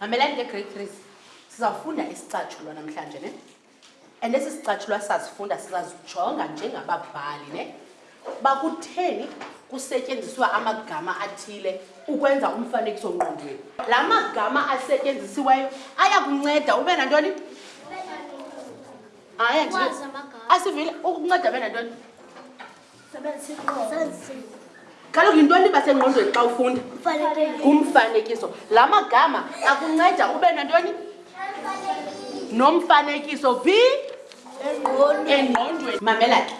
mamelani ke great three sizawufunda isicatshulwa namhlanje ne and esi sicatshulwa sazifunda sizazijonga njengababhali ne uba kutheni kusetyenziswa amagama athile ukwenza umfanekiso ngqondweni la magama asetyenzisiweyo aya kunceda ube nantoni aya asivile ukunceda ube nantoni kaloku yintoni iba sengqondweni xa ufunda ngumfanekiso la magama akunceda ube nantoni nomfanekiso b engqondweni mamela ke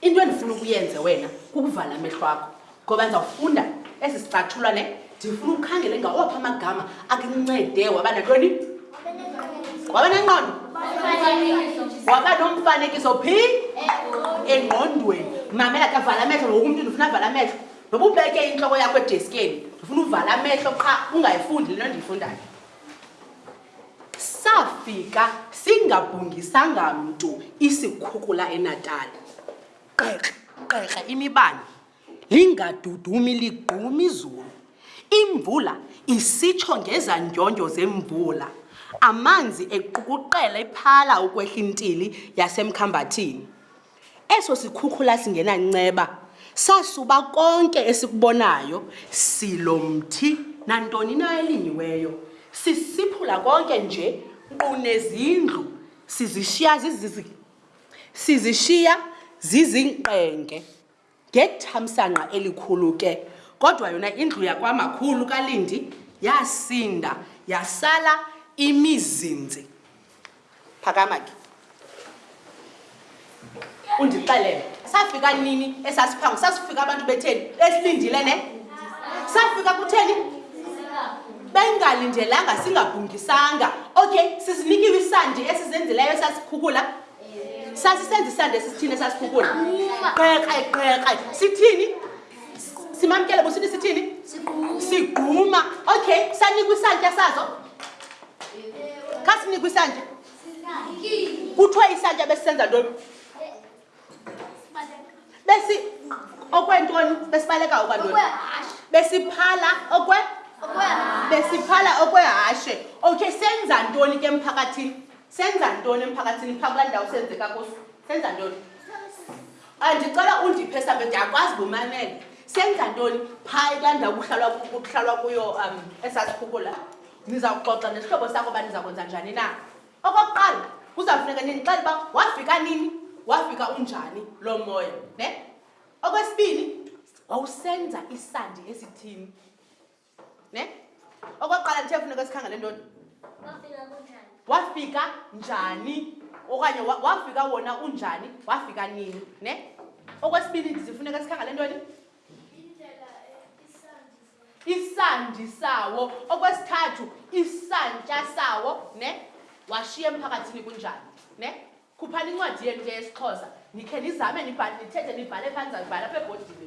into endifuna ukuyenze wena kukuvala amehlo akho ngoba ndizawufunda esi sicathulwa ne ndifuna ukhangele ngawaphi amagama akuncede waba nantoni waba nenqondo waba nomfanekiso phi engqondweni mamela ke vala amehlo ngoku umntu ndifuna avala amehlo noba ubeke intloko yakho edeskeni ndifuna uvala amehlo qha ungayifundi le nto ndiyifundayo Safika singabhungisanga mntu isikhukula eNatal. Qeqe, qeqe imibane. Lingadudumi ligqumi izulu. Imvula isitsho ngezandyondyo zemvula. Amanzi equkuqela ephala ukwehla intili yasemkhambathini. Eso sikhukhula singenanceba sasuba konke esikubonayo, silo mthi nantoni na elinyiweyo, sisiphula konke nje nkqu nezindlu, sizishiya zizizi, sizishiya zizingqenge. Ngethamsanqa elikhulu ke, kodwa yona indlu yakwaMakhulu kaLindi yasinda yasala imizinzi. Phakama ke. Undixelele, safika nini esasiphango? Sasifika abantu betheni? Besilindile ne? Safika kutheni? Bengalindelanga, singabhungisanga. Okay, sizinikiwe isandi esizenzileyo esasikhukula. sasisenza isande sisithini esasiphukula qeqe qeqe sithini simamkele busithi sithini sigquma okay sanikwa isantya sazo kha sinikwa isantya kuthiwa isantya besisenza ntoni besi okwentoni besibaleka okwantoni besiphala okwe besiphala okwehashe okay senza ntoni ke emphakathini Senza ntoni emphakathini phaa kulaa ndawo senzeka kuso? Senza ntoni? Andicela undiphe sambe ndiyakwazi bumamele. Senza ntoni phaa kulaa ndawo kuhlalwa kuhlalwa kuyo um esasikhukula? Niza kuxoxa nesihlobo sakho uba niza kwenza njani na? Okokuqala kuzawufuneka nindixele uba wafika nini, wafika unjani loo moya ne? Okwesibini wawusenza isandi esithini? ne okokuqala ndithe funeka sikhangele ntoni wafika njani okanye wafika wona unjani wafika nini ne okwesibini ndizifuneka sikhangele ntoni isandi sawo okwesithathu isantya sawo ne washiya emphakathini kunjani ne Khuphani incwadi yenu ke yesiXhosa, nikhe nizame nibhale, nithethe nibhale phaa nizawuyibhala apha ebhodini.